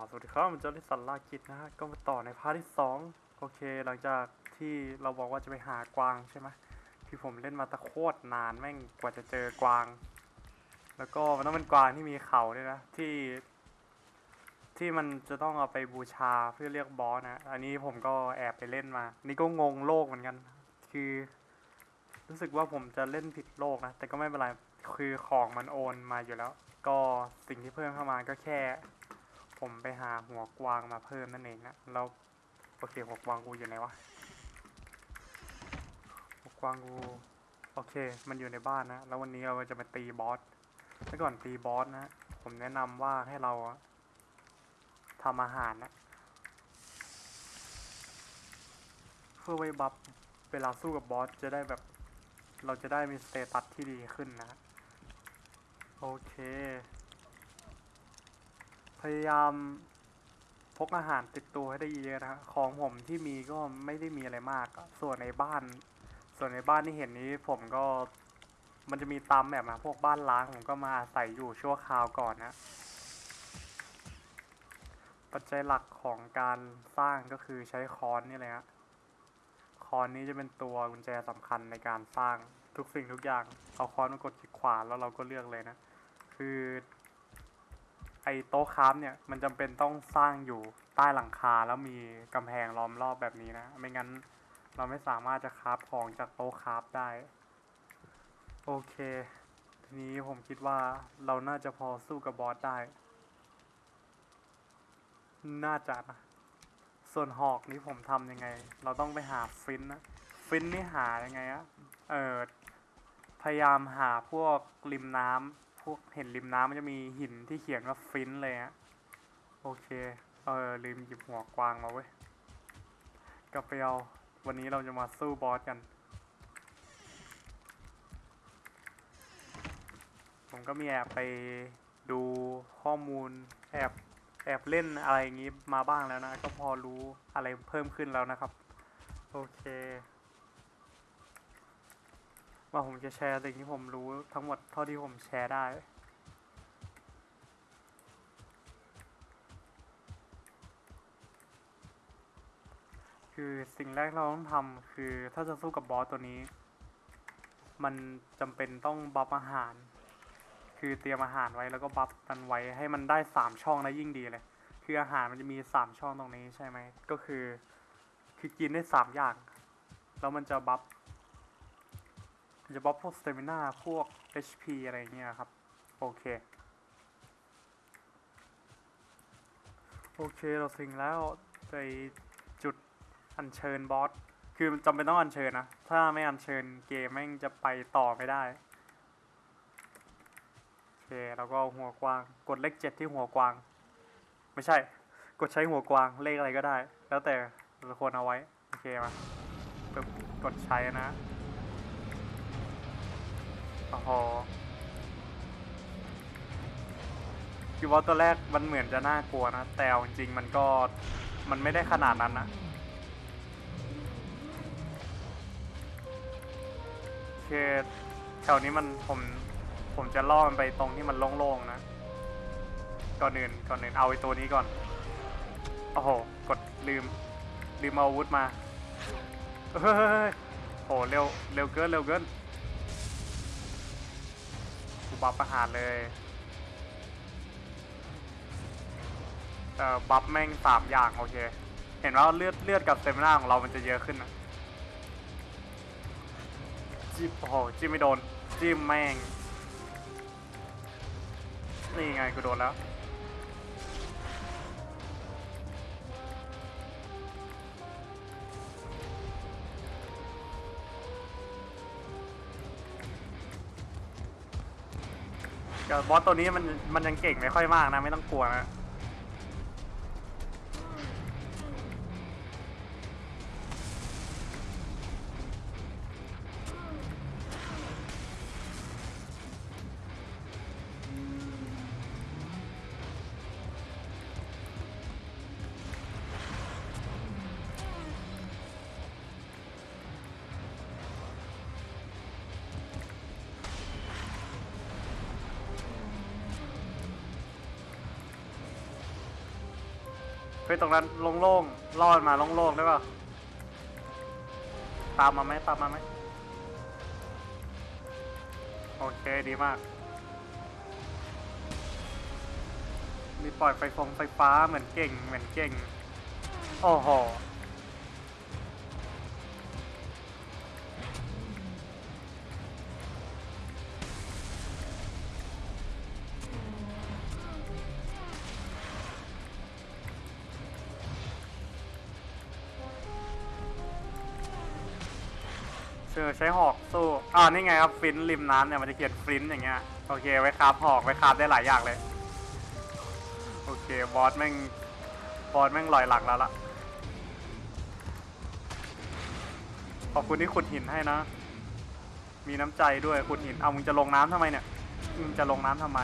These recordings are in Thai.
าวสวัสดีครับผมันเจะได้สันลากิจนะฮะก็มาต่อในพาร์ทที่สองโอเค หลังจากที่เราบอกว่าจะไปหากวางใช่ไหมที่ผมเล่นมาตะโคตรนานแม่งกว่าจะเจอกวาง แล้วก็มันต้องเป็นกวางที่มีเขาด้วยนะที่ ที่มันจะต้องเอาไปบูชาเพื่อเรียกบอสนะ อันนี้ผมก็แอบไปเล่นมา นี่ก็งงโลกเหมือนกัน คือ รู้สึกว่าผมจะเล่นผิดโลกนะแต่ก็ไม่เป็นไรคือของมันโอนมาอยู่แล้ว ก็สิ่งที่เพิ่มเข้ามาก็แค่ ผมไปหาหัวกวางมาเพิ่มนั่นเองนะแล้วโอเคหัวกวางกูอยู่ไหนวะหัวกวางกูโอเค มันอยู่ในบ้านนะ แล้ววันนี้เราจะมาตีบอสถ้าก่อนตีบอสนะผมแนะนำว่าให้เราทำอาหารนะเพื่อไว้ buff เวลาสู้กับบอสจะได้แบบ เราจะได้มีสเตตัสที่ดีขึ้นนะ โอเค พยายามพกอาหารติดตัวให้ได้เยอะนะของผมที่มีก็ไม่ได้มีอะไรมาก ส่วนในบ้าน ส่วนในบ้านที่เห็นนี้ผมก็มันจะมีตามแบบนะพวกบ้านล้างผมก็มาอาศัยอยู่ชั่วคราวก่อนนะ ปัจจัยหลักของการสร้างก็คือใช้ค้อนนี่เลยฮะค้อนนี้จะเป็นตัวกุญแจสำคัญในการสร้างทุกสิ่งทุกอย่าง เอาค้อนมากดคลิกขวาแล้วเราก็เลือกเลยนะ คือ อ้โต๊ะคราฟเนี่ยมันจำเป็นต้องสร้างอยู่ใต้หลังคาแล้วมีกำแพงล้อมรอบแบบนี้นะ ไม่งั้นเราไม่สามารถจะคราฟของจากโต๊ะคราฟได้ โอเค ทีนี้ผมคิดว่าเราน่าจะพอสู้กับบอสได้ น่าจะนะส่วนหอกนี้ผมทำยังไง เราต้องไปหาฟินนะฟินนี่หายังไงอะเออพยายามหาพวกริมน้ำ พวกเห็นริมน้ำมันจะมีหินที่เขียนว่าฟินเลยอะโอเค เออลืมหยิบหัวกวางมาเว้ยกลับไปเอาวันนี้เราจะมาสู้บอสกัน ผมก็มีแอบไปดูข้อมูลแอบแอบเล่นอะไรอย่างงี้มาบ้างแล้วนะ ก็พอรู้อะไรเพิ่มขึ้นแล้วนะครับ โอเค ว่าผมจะแชร์สิ่งที่ผมรู้ทั้งหมดเท่าที่ผมแชร์ได้ คือสิ่งแรกเราต้องทำคือถ้าจะสู้กับบอสตัวนี้ มันจำเป็นต้อง buff อาหาร คือเตรียมอาหารไว้แล้วก็ buff มันไว้ให้มันได้สามช่องแล้วยิ่งดีเลย คืออาหารมันจะมีสามช่องตรงนี้ใช่ไหมก็คือ คือกินได้สามอย่าง แล้วมันจะ buff มันจะ buff พวก stamina พวก HP อะไรเงี้ยครับ โอเค โอเคเราถึงแล้วไปจุดอัญเชิญบอส คือจำเป็นต้องอัญเชิญนะ ถ้าไม่อัญเชิญเกมแม่งจะไปต่อไม่ได้ โอเคแล้วก็หัวกวาง กดเลขเจ็ดที่หัวกวาง ไม่ใช่ กดใช้หัวกวางเลขอะไรก็ได้ แล้วแต่เราควรเอาไว้ โอเคมา กดใช้นะ โอ้โหคือว่าตัวแรกมันเหมือนจะน่ากลัวนะ แต่เอาจริงๆมันก็มันไม่ได้ขนาดนั้นนะ คือแถวนี้มันผมผมจะล่อมันไปตรงที่มันโล่งๆนะ ก่อนอื่นก่อนอื่นเอาไอ้ตัวนี้ก่อน โอ้โห กดลืม ลืมเอาอาวุธมา เฮ้ยโหเร็วเร็วเกินเร็วเกินกู บัฟประหารเลยเอ่อบัฟแม่งสามอย่างโอเค เห็นว่าเลือดเลือดกับเซมินาของเรามันจะเยอะขึ้นนะจิ้มโอ้โหจิ้มไม่โดนจิ้มแม่งนี่ไงกูโดนแล้ว กับบอสตัวนี้มันมันยังเก่งไม่ค่อยมากนะ ไม่ต้องกลัวนะ ฮ้ยตรงนั้นโล่งๆล่อมันมาโล่งๆได้ป่ะตามมาไหมตามมาไหมโอเคดีมาก มีปล่อยไฟฟงไฟฟ้าเหมือนเก่งเหมือนเก่ง โอ้โห ใช้หอกสู้อ่านี่ไงครับ flint ริมน้ำเนี่ยมันจะเขียน flint อย่างเงี้ยโอเคไว้ craft หอกไว้ craft ได้หลายอย่างเลย โอเคบอสแม่งบอสแม่งลอยหลังแล้วล่ะขอบคุณที่ขุดหินให้นะ มีน้ำใจด้วยขุดหินเอามึงจะลงน้ำทำไมเนี่ยมึงจะลงน้ำทำไม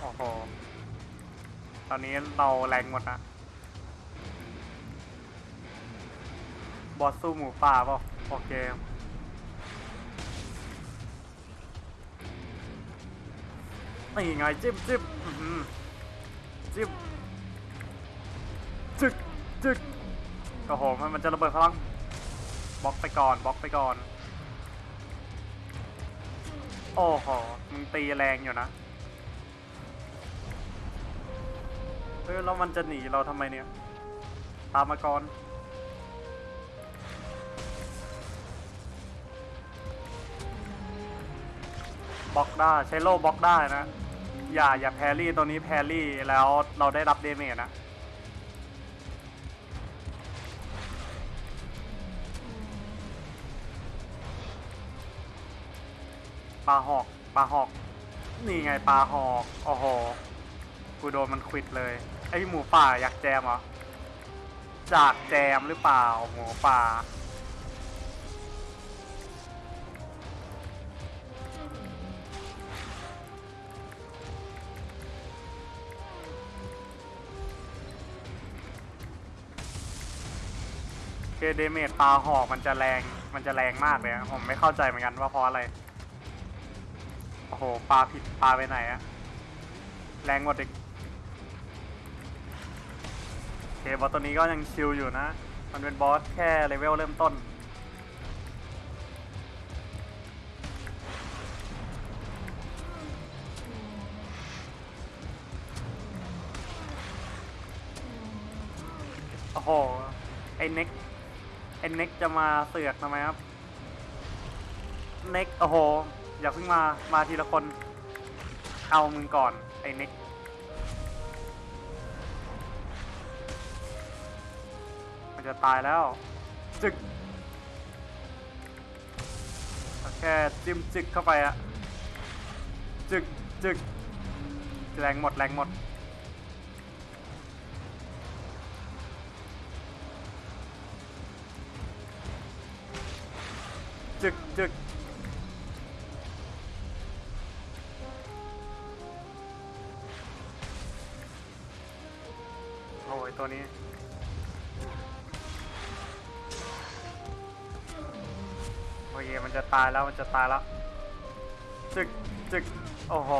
โอ้โหตอนนี้เราแรงหมดนะบอสสู้หมูป่าป่ะโอเค นี่ไงจิ้มจิ้มจิ้มจึกจึกโอ้โหมันมันจะระเบิดพลังบล็อกไปก่อนบล็อกไปก่อน โอ้โหมึงตีแรงอยู่นะเฮ้ยแล้วมันจะหนีเราทำไมเนี่ย ตามมาก่อนบล็อกได้ใช้โล่บล็อกได้นะ อย่าอย่าแพรี่ตัวนี้แพรรี่แล้วเราได้รับเดเมจนะปลาหอกปลาหอก นี่ไงปลาหอกโอ้โหกูโดนมันควิดเลย ไอหมูป่าอยากแจมเหรอจากแจมหรือเปล่าหมูป่า เคเดเมจปลาหอกมันจะแรงมันจะแรงมากเลยอะผมไม่เข้าใจเหมือนกันว่าเพราะอะไร โอ้โหปลาผิดปลาไปไหนอะแรงกว่าเด็กโอเคบอสตัวนี้ก็ยังชิลอยู่นะ มันเป็นบอสแค่เลเวลเริ่มต้น โอ้โห ไอ้เน็ก เน็กจะมาเสือกทำไมครับ เน็กโอ้โห อย่าเพิ่งมา มาทีละคน เอามึงก่อน ไอ้เน็ก มันจะตายแล้ว จึกเอาแค่จิ้มจึกเข้าไปอะ จึกจึก แรงหมด แรงหมด จึกโอ้ยตัวนี้โอเคมันจะตายแล้วมันจะตายแล้วจึกจึกโอ้โห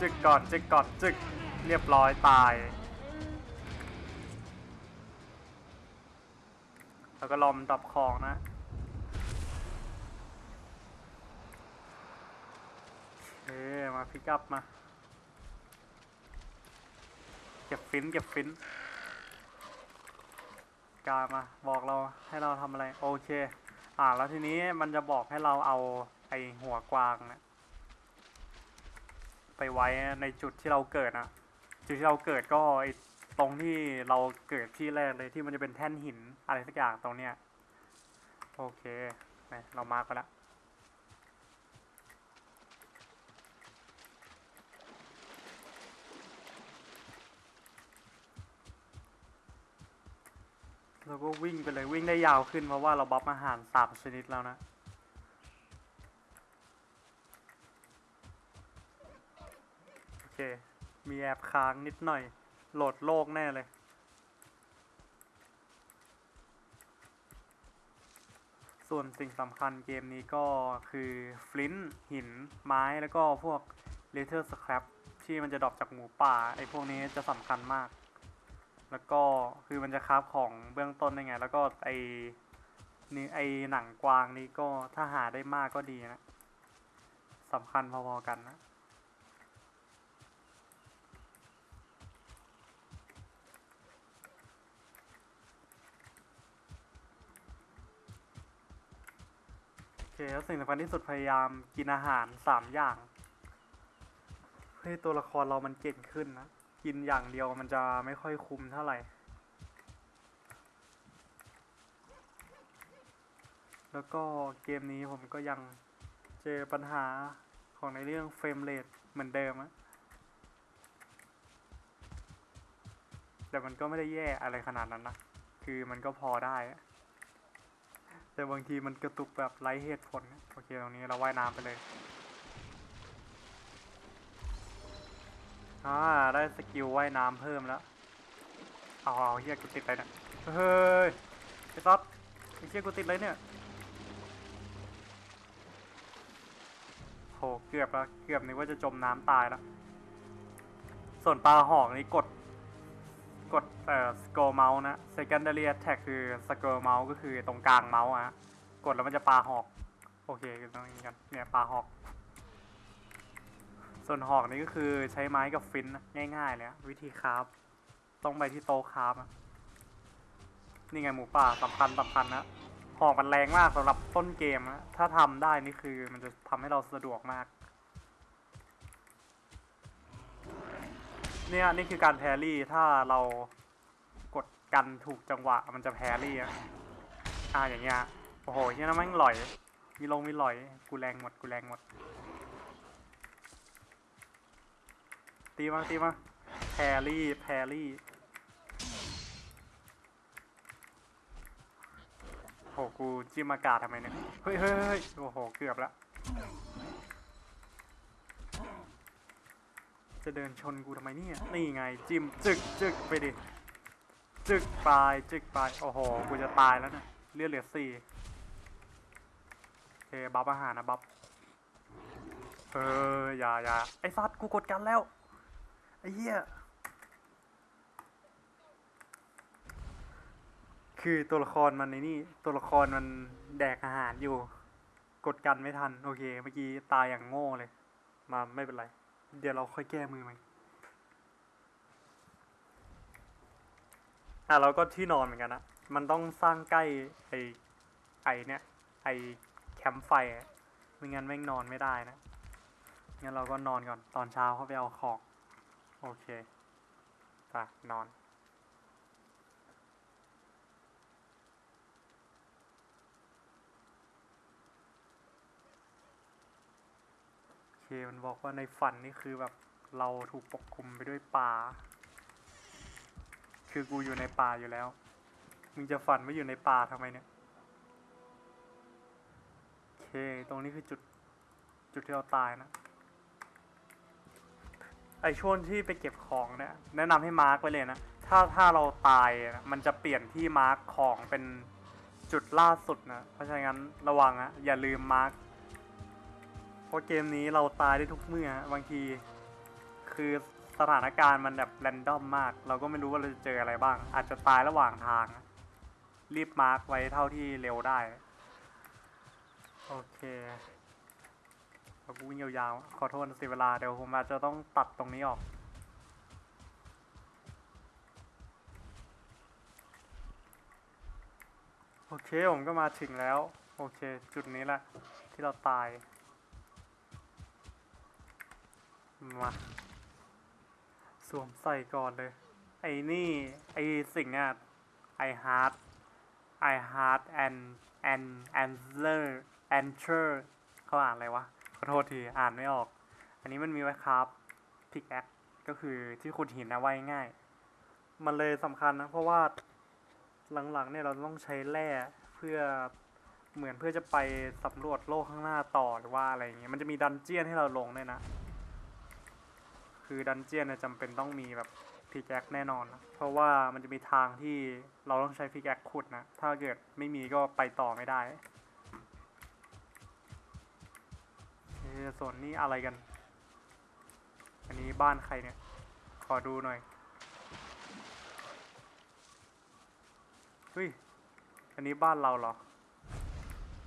จึกก่อนจึกก่อนจึกเรียบร้อยตายแล้วก็ลอมดับของนะ เอ้มา พิกอัพมา เก็บฟินเก็บฟินกามาบอกเราให้เราทำอะไร โอเค อ่าแล้วทีนี้มันจะบอกให้เราเอาไอหัวกวางเนะี่ยไปไว้ในจุดที่เราเกิดนะจุดที่เราเกิดก็ไอตรงที่เราเกิดที่แรกเลยที่มันจะเป็นแท่นหินอะไรสักอย่างตรงเนี้ยโอเค เรามาร์กไปแล้ว เราก็วิ่งไปเลยวิ่งได้ยาวขึ้นเพราะว่าเรา buff อาหารสามชนิดแล้วนะ โอเค มีแอบค้างนิดหน่อย โหลดโลกแน่เลย ส่วนสิ่งสำคัญเกมนี้ก็คือ flint หินไม้แล้วก็พวก leather scrap ที่มันจะ drop จากหมูป่า ไอ้พวกนี้จะสำคัญมาก แล้วก็คือมันจะคราฟของเบื้องต้นได้ไง แล้วก็ไอนี่ไอหนังกวางนี่ก็ถ้าหาได้มากก็ดีนะสำคัญพอๆกันนะโอเคแล้วสิ่งสำคัญที่สุดพยายามกินอาหารสามอย่างเพื่อให้ตัวละครเรามันเก่งขึ้นนะ กินอย่างเดียวมันจะไม่ค่อยคุ้มเท่าไหร่ แล้วก็เกมนี้ผมก็ยังเจอปัญหาของในเรื่องเฟรมเรทเหมือนเดิมอะแต่มันก็ไม่ได้แย่อะไรขนาดนั้นนะ คือมันก็พอได้ แต่บางทีมันกระตุกแบบไร้เหตุผล โอเค ตรงนี้เราว่ายน้ำไปเลย อ่าได้ skill ว่ายน้ำเพิ่มแล้ว เอาเอาเหี้ยกูติดไรเนี่ยเฮ้ยไอ้ต๊อดไอ้เหี้ยกูติดอะไรเนี่ยโหเกือบแล้วเกือบนึกว่าจะจมน้ำตายแล้ว ส่วนปาหอกนี่กด กดเอ่อ scroll เมาส์นะ secondary attack คือสกอร์เมาส์ก็คือตรงกลางเมาส์อะกดแล้วมันจะปลาหอก โอเคคือตรงนี้กันเนี่ยปลาหอก ส่วนหอกนี่ก็คือใช้ไม้กับฟินนะง่ายๆเลยวิธีคราฟต้องไปที่โต๊ะคราฟนี่ไงหมูป่าสำคัญสำคัญนะหอกมันแรงมากสำหรับต้นเกมนะถ้าทำได้นี่คือมันจะทำให้เราสะดวกมาก เนี่ยนี่คือการแพรี่ถ้าเรากดกันถูกจังหวะ มันจะแพรี่อะอ่าอย่างเงี้ยโอ้โหเนี่ยนะแม่งหลอย มีลงมีหลอย กูแรงหมดกูแรงหมด ตีมาตีมาแพรรี่แพรรี่โหกูจิ้มอากาศทำไมเนี่ยเฮ้ยเฮ้ยเฮ้ยโอ้โหเกือบละจะเดินชนกูทำไมเนี่ยนี่ไงจิ้มจึกจึกไปดิจึกไปจึกไปโอ้โหกูจะตายแล้วเนี่ยเลือดเหลือสี่โอเคบัฟอาหารนะบัฟเอออย่าอย่าไอ้ซัดกูกดกันแล้ว เหี้ย คือตัวละครมันในนี่ ตัวละครมันแดกอาหารอยู่ กดกันไม่ทัน โอเค เมื่อกี้ตายอย่างโง่เลย มาไม่เป็นไร เดี๋ยวเราค่อยแก้มือมันอะเราก็ที่นอนเหมือนกันนะ มันต้องสร้างใกล้ไอไอเนี่ย ไอแคมป์ไฟไม่งั้นแม่งนอนไม่ได้นะ งั้นเราก็นอนก่อนตอนเช้าเขาไปเอาของ โอเคไปนอน โอเค มันบอกว่าในฝันนี่คือแบบเราถูกปกคลุมไปด้วยป่า คือกูอยู่ในป่าอยู่แล้ว มึงจะฝันไม่อยู่ในป่าทำไมเนี่ย โอเค ตรงนี้คือจุด จุดที่เราตายนะ ไอช่วงที่ไปเก็บของเนี่ยแนะนำให้มาร์กไว้เลยนะ ถ้าถ้าเราตายนะมันจะเปลี่ยนที่มาร์กของเป็นจุดล่าสุดนะ เพราะฉะนั้นระวังอะอย่าลืม mark เพราะเกมนี้เราตายได้ทุกเมื่อบางที คือสถานการณ์มันแบบ random มาก เราก็ไม่รู้ว่าเราจะเจออะไรบ้าง อาจจะตายระหว่างทาง รีบ mark ไว้เท่าที่เร็วได้ โอเค เรากูวิ่งยาวๆ ขอโทษเสียเวลา เดี๋ยวผมอาจจะต้องตัดตรงนี้ออก โอเค ผมก็มาถึงแล้ว โอเค จุดนี้แหละ ที่เราตาย มาสวมใส่ก่อนเลย ไอ้นี่ ไอ้สิ่งเนี้ย I heart I heart and and answer answer เขาอ่านอะไรวะ ขอโทษทีอ่านไม่ออก อันนี้มันมีไว้ครับพิกแอคก็คือที่ขุดหินนะไว้ง่าย มันเลยสำคัญนะ เพราะว่าหลังๆเนี่ยเราต้องใช้แร่เพื่อเหมือนเพื่อจะไปสำรวจโลกข้างหน้าต่อหรือว่าอะไรอย่างเงี้ยมันจะมี dungeon ให้เราลงด้วยนะ คือ dungeon เนี่ยจำเป็นต้องมีแบบ pickaxe แน่นอนนะเพราะว่ามันจะมีทางที่เราต้องใช้ pickaxe ขุดนะ ถ้าเกิดไม่มีก็ไปต่อไม่ได้ เอ๊ะส่วนนี้อะไรกัน อันนี้บ้านใครเนี่ย ขอดูหน่อยฮ้ย อันนี้บ้านเราเหรอ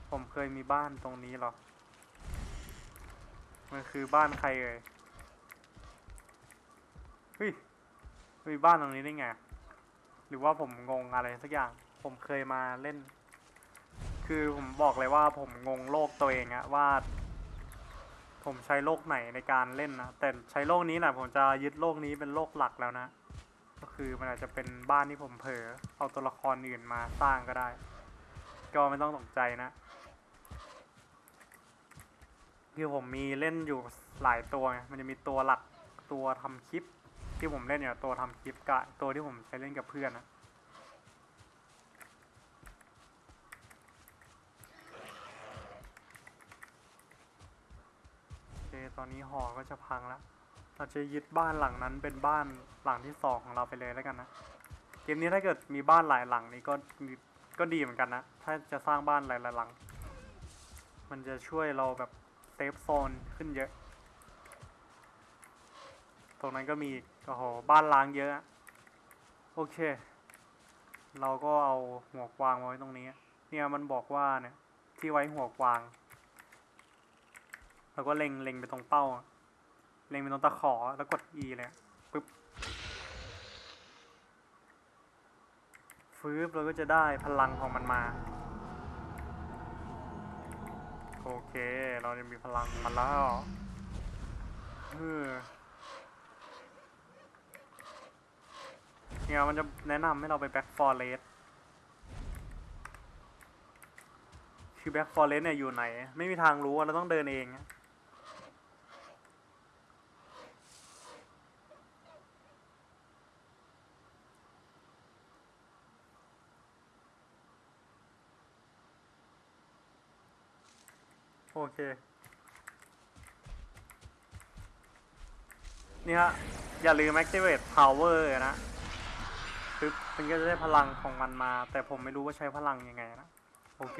ผมเคยมีบ้านตรงนี้เหรอ มันคือบ้านใครเอ่ย เฮ้ย มีบ้านตรงนี้ได้ไง หรือว่าผมงงอะไรสักอย่าง ผมเคยมาเล่น คือผมบอกเลยว่าผมงงโลกตัวเองอะว่า ผมใช้โลกไหนในการเล่นนะ แต่ใช้โลกนี้แหละผมจะยึดโลกนี้เป็นโลกหลักแล้วนะ ก็คือมันอาจจะเป็นบ้านที่ผมเผลอเอาตัวละครอื่นมาสร้างก็ได้ ก็ไม่ต้องตกใจนะ คือผมมีเล่นอยู่หลายตัวไงมันจะมีตัวหลักตัวทำคลิป ที่ผมเล่นเนี่ยตัวทำคลิปกับตัวที่ผมใช้เล่นกับเพื่อนนะโอเคตอนนี้หอก็จะพังแล้ว เราจะยึดบ้านหลังนั้นเป็นบ้านหลังที่สองของเราไปเลยแล้วกันนะ เกมนี้ถ้าเกิดมีบ้านหลายหลังนี่ก็ก็ดีเหมือนกันนะ ถ้าจะสร้างบ้านหลายๆหลัง มันจะช่วยเราแบบเซฟโซนขึ้นเยอะ ตรงนั้นก็มีอีกโอ้โหบ้านล้างเยอะอะ โอเค เราก็เอาหัวกวางมาไว้ตรงนี้ เนี่ยมันบอกว่าเนี่ยที่ไว้หัวกวาง เราก็เล็งเล็งไปตรงเป้า เล็งไปตรงตะขอแล้วกด E เลยปึ๊บฟื้บเราก็จะได้พลังของมันมา โอเค เราจะมีพลังมาแล้วเออเนี่ยมันจะแนะนำให้เราไป Black Forestคือ Black Forest เนี่ยอยู่ไหน ไม่มีทางรู้เราต้องเดินเอง เค นี่ฮะ อย่าลืม activate power นะปึ๊บมันก็จะได้พลังของมันมา แต่ผมไม่รู้ว่าใช้พลังยังไงนะ โอเค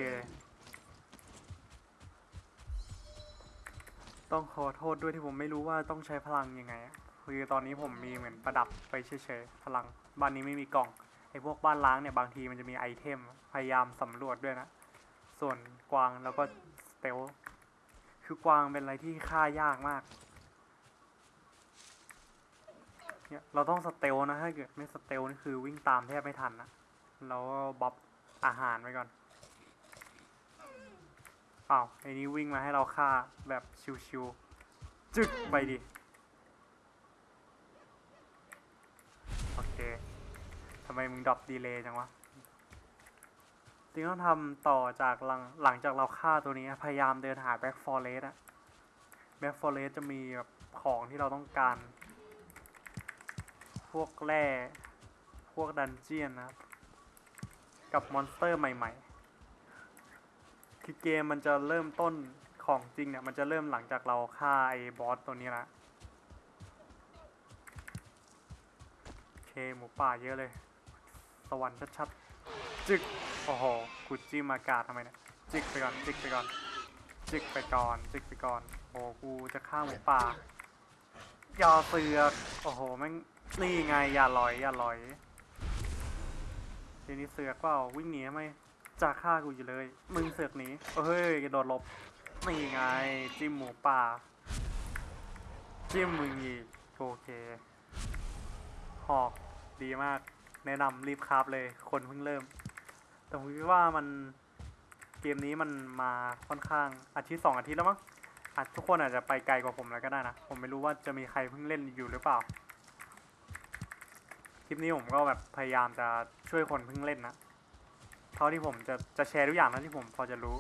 ต้องขอโทษด้วยที่ผมไม่รู้ว่าต้องใช้พลังยังไง คือตอนนี้ผมมีเหมือนประดับไปเฉยๆ พลัง บ้านนี้ไม่มีกล่อง ไอ้พวกบ้านร้างเนี่ยบางทีมันจะมี item พยายามสำรวจด้วยนะ ส่วนกวางแล้วก็ stealth คือกวางเป็นอะไรที่ฆ่ายากมาก เนี่ยเราต้อง stealth นะถ้าเกิดไม่ stealth นี่คือวิ่งตามแทบไม่ทันนะเราก็ buff อาหารไว้ก่อนอ้าวไอ้นี้วิ่งมาให้เราฆ่าแบบชิวๆจึกไปดิโอเคทำไมมึง drop delay จังวะ จริงต้องทำต่อจากหลังหลังจากเราฆ่าตัวนี้ พยายามเดินหา Black Forest อะ Black Forest จะมีแบบของที่เราต้องการ พวกแร่พวก dungeon นะครับ กับ monster ใหม่ ๆ คือเกมมันจะเริ่มต้นของจริงเนี่ย มันจะเริ่มหลังจากเราฆ่าไอ้บอสตัวนี้ละโอเคหมูป่าเยอะเลย สวรรค์ชัดๆ จึกโอ้โหกูจิ้มอากาศทำไมเนี่ยจิกไปก่อนจิกไปก่อนจิกไปก่อนจิกไปก่อนโอ้กูจะฆ่าหมูป่าย่าเสือกโอ้โหแม่งนี่ไงอย่าลอยอย่าลอยทีนี้เสือกเปล่าวิ่งหนีทำไมจะฆ่ากูอยู่เลย มึงเสือกหนีเฮ้ยกระโดดหลบนี่ไงจิ้มหมูป่า จิ้มมึงอีกโอเคหอกดีมาก แนะนำรีบคราฟเลยคนเพิ่งเริ่ม แต่ผมคิดว่ามันเกมนี้มันมาค่อนข้างอาทิตย์สองอาทิตย์แล้วมั้งอาจทุกคนอาจจะไปไกลกว่าผมแล้วก็ได้นะ ผมไม่รู้ว่าจะมีใครเพิ่งเล่นอยู่หรือเปล่า คลิปนี้ผมก็แบบพยายามจะช่วยคนเพิ่งเล่นนะ เท่าที่ผมจะจะแชร์ทุกอย่างเท่าที่ผมพอจะรู้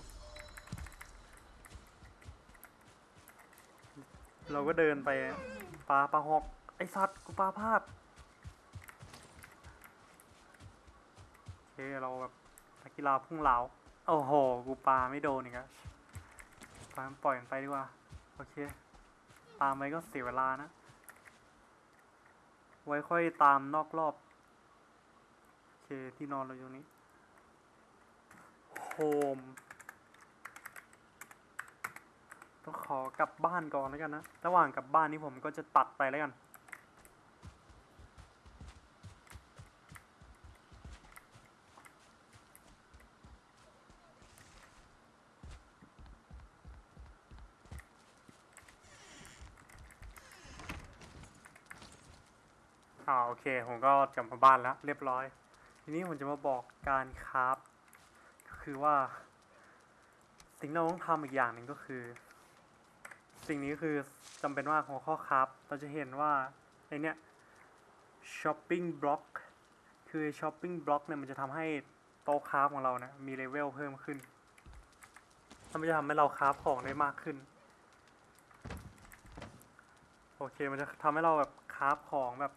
เราก็เดินไปปลาปลาหอกไอสัตว์กูปลาพลาดโอ เคเราแบบนักกีฬาพุ่งเหลาโอ้โห กูปาไม่โดนอีกอะปล่อยมันปล่อยมันไปดีกว่า โอเค ตามไปก็เสียเวลานะ ไว้ค่อยตามนอกรอบ โอเค ที่นอนเราอยู่นี้ โฮม ต้องขอกลับบ้านก่อนแล้วกันนะ ระหว่างกลับบ้านนี้ผมก็จะตัดไปแล้วกัน เค ผมก็กลับมาบ้านแล้ว เรียบร้อย ทีนี้ผมจะมาบอกการ craft คือว่า สิ่งที่เราต้องทำอีกอย่างหนึ่งก็คือ สิ่งนี้คือจำเป็นมากของข้อ craft เราจะเห็นว่าไอเนี้ย chopping block คือ chopping block เนี่ยมันจะทำให้โต๊ะ craft ของเราเนี่ยมีเลเวลเพิ่มขึ้นมันจะทำให้เรา craft ของได้มากขึ้น โอเค มันจะทำให้เราแบบคราฟของแบบ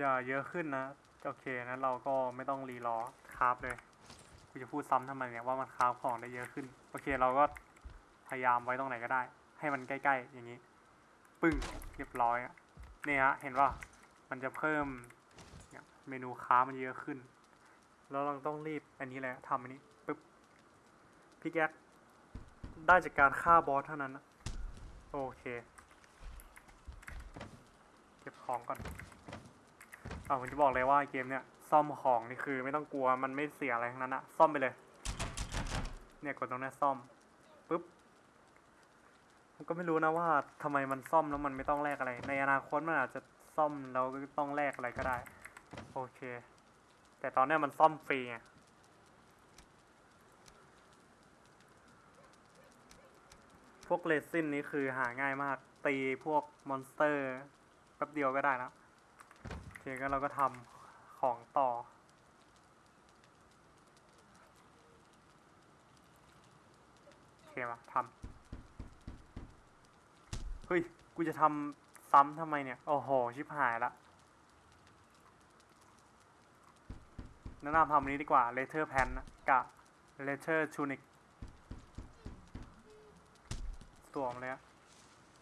จะเยอะขึ้นนะ โอเคนั้นเราก็ไม่ต้องรีรอคราฟเลยกูจะพูดซ้ำทำไมเนี่ยว่ามันคราฟของได้เยอะขึ้น โอเคเราก็พยายามไว้ตรงไหนก็ได้ ให้มันใกล้ ๆ อย่างนี้ ปึ้งเรียบร้อยอะนี่ฮะเห็นว่ามันจะเพิ่มเมนูค้ามันเยอะขึ้น แล้วเราต้องรีบอันนี้แหละทำอันนี้ปึ๊บพิกแอคได้จากการฆ่าบอสเท่านั้นนะโอเค เก็บของก่อน อ่าผมจะบอกเลยว่าเกมเนี้ยซ่อมของนี่คือไม่ต้องกลัวมันไม่เสียอะไรทั้งนั้นอะซ่อมไปเลย เนี่ยกดตรงนี้ซ่อมปุ๊บผมก็ไม่รู้นะว่าทำไมมันซ่อมแล้วมันไม่ต้องแลกอะไร ในอนาคตมันอาจจะซ่อมแล้วก็ต้องแลกอะไรก็ได้ โอเค แต่ตอนเนี้ยมันซ่อมฟรีไงพวกเลซินนี้คือหาง่ายมาก ตีพวก monster แป๊บเดียวก็ได้แล้ว คก็เราก็ทำของต่อ โอเคมาทำเฮ้ย กูจะทำซ้ำทำไมเนี่ย โอ้โห ชิบหายละแนะนำทำนี้ดีกว่า letter pan นกับ letter tunic สวมเลย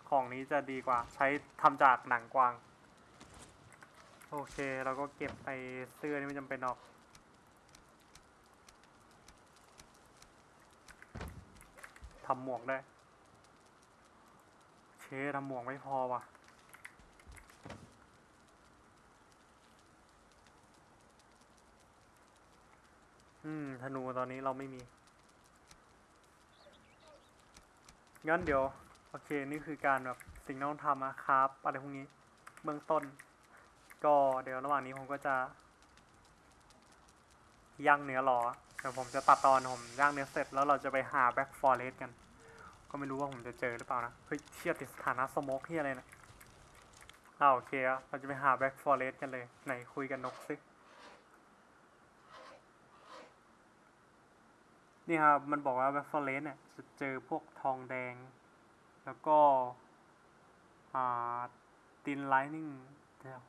ของนี้จะดีกว่าใช้ทำจากหนังกวาง โอเค เราก็เก็บไปเสื้อนี่ไม่จำเป็นหรอก ทำหมวกได้ เชทำหมวกไม่พอว่ะ อืม ธนูตอนนี้เราไม่มี งั้นเดี๋ยว โอเค นี่คือการแบบสิ่งที่ต้องทำนะครับ อะไรพวกนี้ เบื้องต้น ก็เดี๋ยวระหว่างนี้ผมก็จะย่างเนื้อรอเดี๋ยวผมจะตัดตอนผมย่างเนื้อเสร็จแล้วเราจะไปหา Black Forest กัน ก็ไม่รู้ว่าผมจะเจอหรือเปล่านะ เฮ้ยเทียติดสถานะสโมกที่อะไรนะอ้าวโอเคอะเราจะไปหาแบ็กฟอร์เรสกันเลย ไหนคุยกันนกซินี่ครับมันบอกว่าแบ็กฟอร์เรสเนี่ยจะเจอพวกทองแดง แล้วก็อ่าตินไลนิ่งเดี๋ยว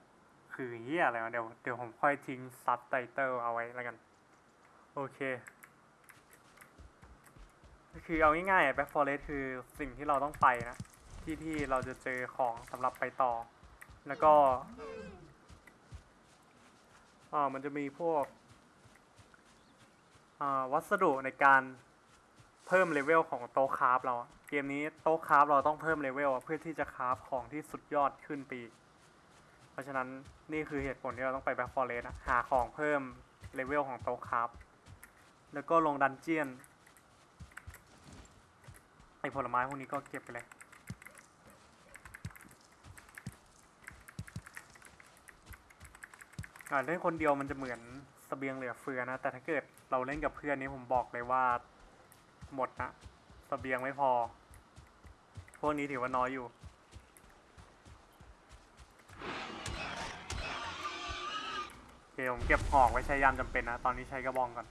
คือเฮียอะไรวะเดี๋ยวเดี๋ยวผมค่อยทิ้งซับไตเติลเอาไว้แล้วกัน โอเค คือเอาง่ายๆ Black Forest คือสิ่งที่เราต้องไปนะ ที่ที่เราจะเจอของสำหรับไปต่อ แล้วก็อ่ามันจะมีพวกอ่าวัสดุในการเพิ่ม level ของโต๊ะ craft เรา เกมนี้โต๊ะ craft เราต้องเพิ่ม level เพื่อที่จะ craft ของที่สุดยอดขึ้นไปอีก เพราะฉะนั้นนี่คือเหตุผลที่เราต้องไปแบ็คฟอร์เรสหาของเพิ่มเลเวลของโต๊ะคราฟแล้วก็ลงดันเจียนไอผลไม้พวกนี้ก็เก็บไปเลย อ่าเล่นคนเดียวมันจะเหมือนเสบียงเหลือเฟือนะ แต่ถ้าเกิดเราเล่นกับเพื่อนนี่ผมบอกเลยว่าหมดนะเสบียงไม่พอ พวกนี้ถือว่าน้อยอยู่ เคผมเก็บหอกไว้ใช้ยามจำเป็นนะ ตอนนี้ใช้กระบองก่อน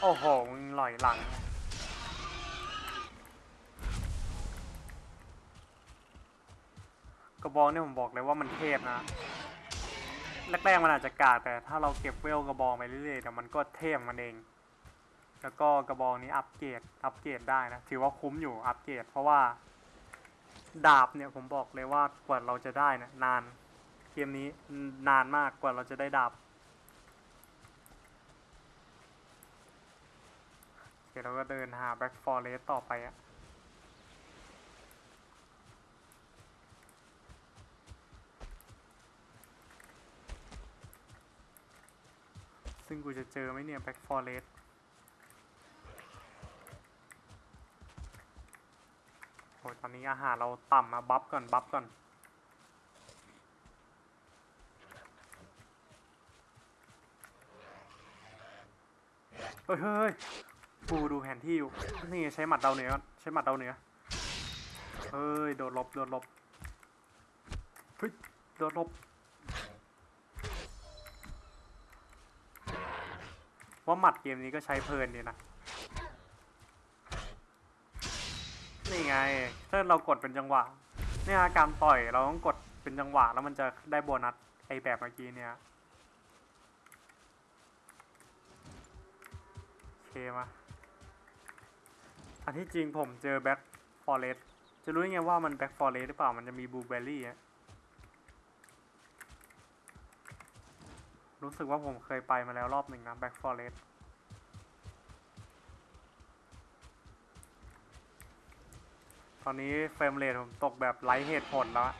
โอ้โห มึงหลอยหลัง กระบองเนี่ยผมบอกเลยว่ามันเทพนะ แรกๆมันอาจจะกากแต่ถ้าเราเก็บเวลกระบองไปเรื่อยๆเดี๋ยวมันก็เทพมันเอง แล้วก็กระบองนี้ upgrade upgrade ได้นะ ถือว่าคุ้มอยู่อัปเกรดเพราะว่า ดาบเนี่ยผมบอกเลยว่ากว่าเราจะได้นะนานเกมนี้นานมากกว่าเราจะได้ดาบโอเคเราก็เดินหา Black Forest ต่อไปอะซึ่งกูจะเจอไหมเนี่ย Black Forest ตอนนี้อาหารเราต่ำมา buff ก่อน buff ก่อน เฮ้ยเฮ้ยกูดูแผนที่อยู่ นี่ใช้หมัดดาวเหนือก่อนใช้หมัดดาวเหนือ เฮ้ย โดดหลบโดดหลบเฮ้ยโดดหลบว่าหมัดเกมนี้ก็ใช้เพลินดีนะ นี่ไง ถ้าเรากดเป็นจังหวะ เนี่ยการต่อยเราต้องกดเป็นจังหวะแล้วมันจะได้โบนัสไอแบบเมื่อกี้เนี่ยโอเคมาอันที่จริงผมเจอแบ็คForest จะรู้ยังไงว่ามัน Black Forest หรือเปล่ามันจะมีบลูเบอร์รี่อะรู้สึกว่าผมเคยไปมาแล้วรอบหนึ่งนะ Black Forest ตอนนี้ frame rate ผมตกแบบไร้เหตุผลแล้ว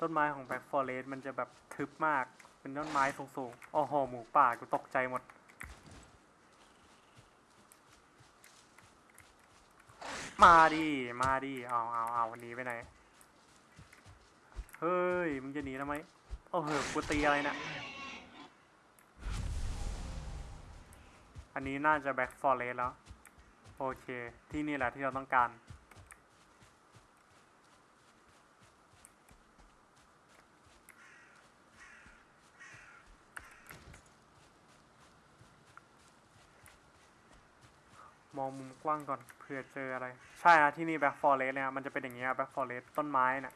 ต้นไม้ของ Black Forest มันจะแบบทึบมาก เป็นต้นไม้สูงๆ โอ้โห หมูป่ากูตกใจหมด มาดิ มาดิ เอาเอาเอาวันนี้ไปไหน เฮ้ย มึงจะหนีทำไม โอ้โหกูตีอะไรเนะ อันนี้น่าจะแบ็คฟอร์เรสแล้ว โอเค ที่นี่แหละที่เราต้องการมองมุมกว้างก่อนเผื่อเจออะไร ใช่นะที่นี่แบ็คฟอร์เรสเนี่ยมันจะเป็นอย่างเงี้ยแบ็คฟอร์เรสต้นไม้เนี่ย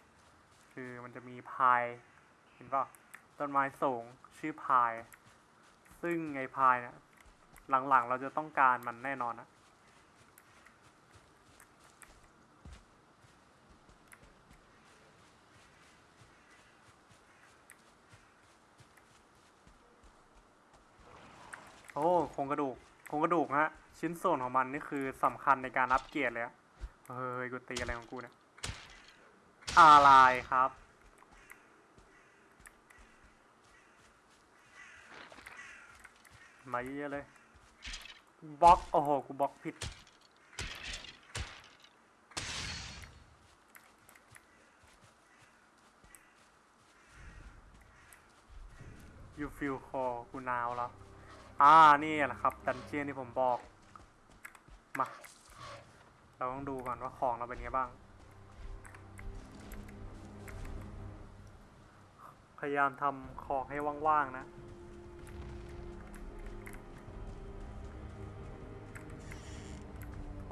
คือมันจะมีพายเห็นป่ะต้นไม้สูงชื่อพาย ซึ่งไอ้พายเนี่ย หลังๆ เราจะต้องการมันแน่นอนนะโอ้โครงกระดูกโครงกระดูกฮะ ชิ้นส่วนของมันนี่คือสำคัญในการอัปเกรดเลยอะเฮ้ยกูตีอะไรของกูเนี่ยอะไรครับ มาเยอะเลย บล็อกโอ้โหกูบล็อกผิด you feel call กูนาวแล้วอ่า นี่แหละครับ ดันเจียนที่ผมบอก มา เราต้องดูก่อนว่าของเราเป็นไงบ้าง พยายามทำของให้ว่าง ๆ นะ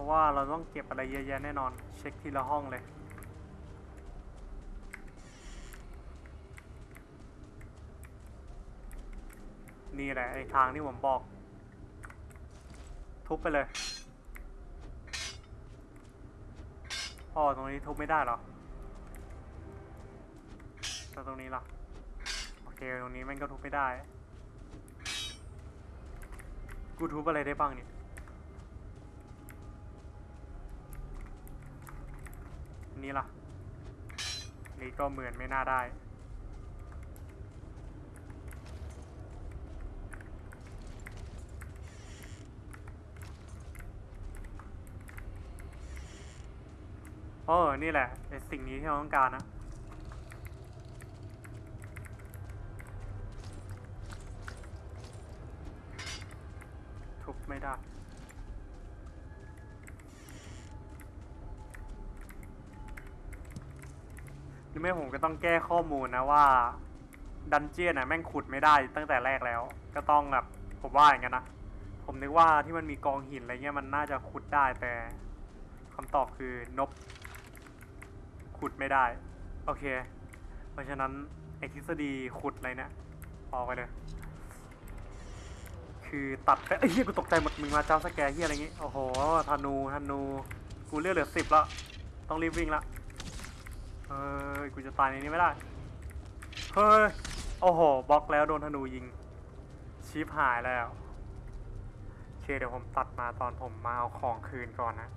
ราะว่าเราต้องเก็บอะไรเยอะแยะแน่นอน เช็คทีละห้องเลยนี่แหละไอ้ทางที่ผมบอก ทุบไปเลยอ๋อตรงนี้ทุบไม่ได้หรอแล้วตรงนี้ล่ะ โอเค ตรงนี้ม่งก็ทุบไม่ได้ กูทุบอะไรได้บ้างเนี่ย นี่ล่ะ นี่ก็เหมือนไม่น่าได้ เออ นี่แหละไอสิ่งนี้ที่เราต้องการนะ ทุบไม่ได้ือไม่ผมก็ต้องแก้ข้อมูลนะว่า ดันเจียนน่ะแม่งขุดไม่ได้ตั้งแต่แรกแล้ว ก็ต้องแบบผมว่าอย่างนั้นนะผมนึกว่าที่มันมีกองหินอะไรเงี้ยมันน่าจะขุดได้แต่คำตอบคือนบขุดไม่ได้ โอเค เพราะฉะนั้นไอทฤษฎีขุดอะไรเนี่ยออกไปเลย คือตัดไปเอ้ยเฮียกูตกใจหมดมึงมาเจ้าสแกเฮียอะไรงี้โอ้โหธนูธนู กูเลือดเหลือสิบแล้วต้องรีบวิ่งละ เฮ้ย กูจะตายในนี้ไม่ได้ เฮ้ย โอ้โห บล็อกแล้วโดนธนูยิงชีพหายแล้ว เคเดี๋ยวผมตัดมาตอนผมมาเอาของคืนก่อนนะ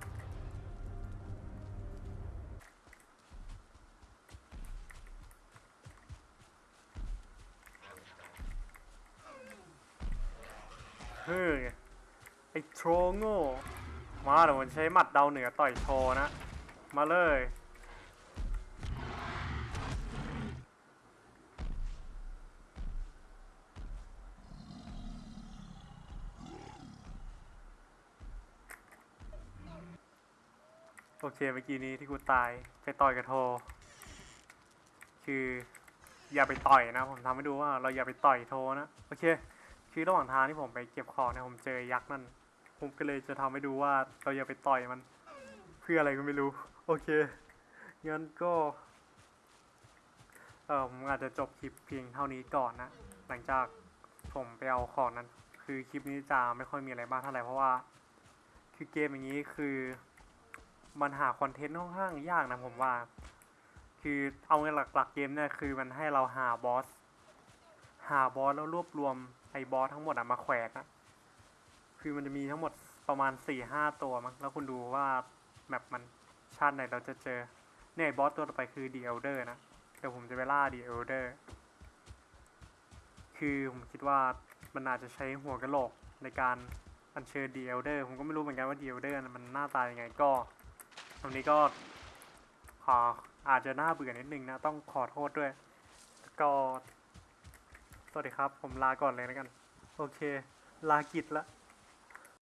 เฮ้ย ไอ้โทรโง่ มาเดี๋ยวผมใช้หมัดเดาเหนือต่อยโชนะ มาเลย โอเคเมื่อกี้นี้ที่กูตายไปต่อยกับโท คือ อย่าไปต่อยนะ ผมทำให้ดูว่าเราอย่าไปต่อยโทนะโอเค คือระหว่างทางที่ผมไปเก็บของเนี่ยผมเจอยักษ์นั่น ผมก็เลยจะทำให้ดูว่าเราอย่าไปต่อยมัน เพื่ออะไรก็ไม่รู้ โอเคงั้นก็เออผมอาจจะจบคลิปเพียงเท่านี้ก่อนนะ หลังจากผมไปเอาของนั้น คือคลิปนี้จะไม่ค่อยมีอะไรมากเท่าไหร่เพราะว่า คือเกมอย่างนี้คือ มันหาคอนเทนต์ค่อนข้างยากนะผมว่า คือเอาเงินหลักๆเกมเนี่ยคือมันให้เราหาบอส หาบอสแล้วรวบรวมไอ้บอสทั้งหมดอะมาแขวนอะคือมันจะมีทั้งหมดประมาณ4ี่ห้าตัวมั้งแล้วคุณดูว่าแมปมันชาติไหนเราจะเจอเนี่ยบอสตัวต่อไปคือ The Elder นะเดี๋ยวผมจะไปล่า The Elder คือผมคิดว่ามันอาจจะใช้หัวกะโหลกในการอัญเชิญ The Elder ผมก็ไม่รู้เหมือนกันว่า The Elder น่ะมันหน้าตายังไงก็ รงนี้ก็ขออาจจะน่าเบื่อนิดนึงนะ ต้องขอโทษด้วย ก็สวัสดีครับ ผมลาก่อนเลยแล้วกัน โอเค ลากิจละ